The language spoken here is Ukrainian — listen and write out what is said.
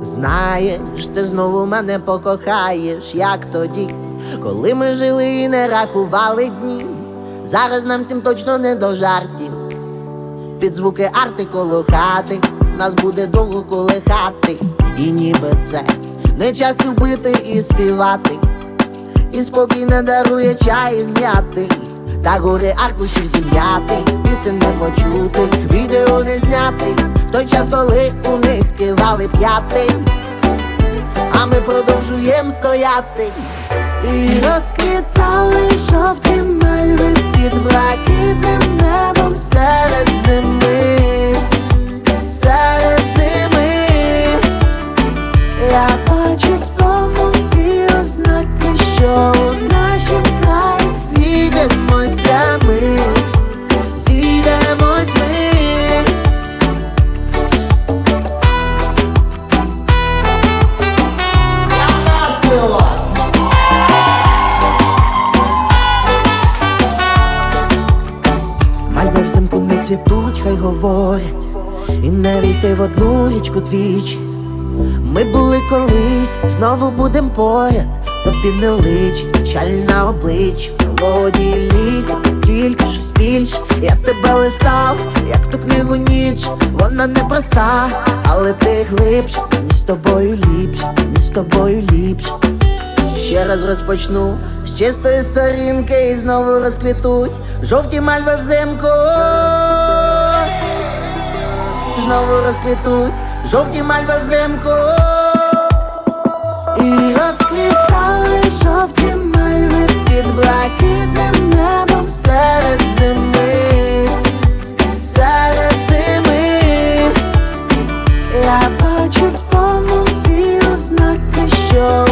Знаєш, ти знову мене покохаєш, як тоді, коли ми жили і не рахували дні. Зараз нам всім точно не до жартів. Під звуки арти коло хати, нас буде довго колихати. І ніби це не час любити і співати. І спокій не дарує чай з м'яти Та гори аркушів зім'яти Пісень не почути, відео не зняти В той час, коли у них кивали п'яти. А ми продовжуємо стояти. І розквітали жовті мальви Під блакитним небом серед зими. Серед зими. Я бачу в тому всі ознаки, що Мальви взимку не цвітуть, хай говорять, і не війти в одну річку двічі. Ми були колись, знову будем поряд, тобі не личить, печаль на обличчі, мелодії літ, тільки щось більше. Я тебе листав, як ту книгу ніч, вона не проста, але ти глибше, мені з тобою ліпше, мені з тобою ліпше. Ще раз розпочну з чистої сторінки і знову розквітуть жовті мальви взимку. Знову розквітуть жовті мальви взимку. І розквітали жовті мальви під блакитним небом серед зими, серед зими. Я бачу в тому всі ознаки, що